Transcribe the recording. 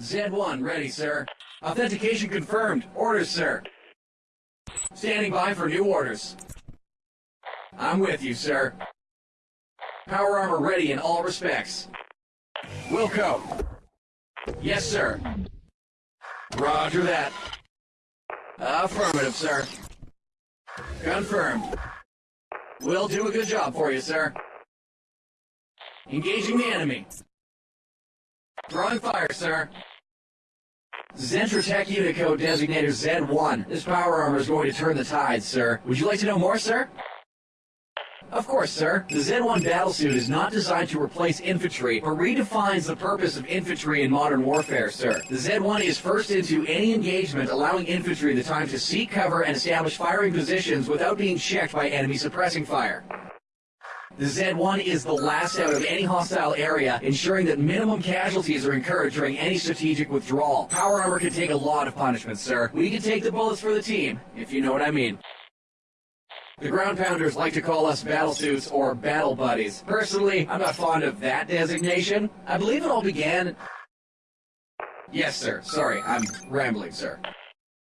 Z1, ready, sir. Authentication confirmed. Orders, sir. Standing by for new orders. I'm with you, sir. Power armor ready in all respects. Wilco. Yes, sir. Roger that. Affirmative, sir. Confirmed. We'll do a good job for you, sir. Engaging the enemy. Drawing fire, sir. Zentratech Unicode designator Z1. This power armor is going to turn the tide, sir. Would you like to know more, sir? Of course, sir. The Z1 battlesuit is not designed to replace infantry, but redefines the purpose of infantry in modern warfare, sir. The Z1 is first into any engagement, allowing infantry the time to seek cover and establish firing positions without being checked by enemy suppressing fire. The Z1 is the last out of any hostile area, ensuring that minimum casualties are incurred during any strategic withdrawal. Power armor can take a lot of punishment, sir. We can take the bullets for the team, if you know what I mean. The ground pounders like to call us battlesuits or battle buddies. Personally, I'm not fond of that designation. I believe it all began... Yes, sir. Sorry, I'm rambling, sir.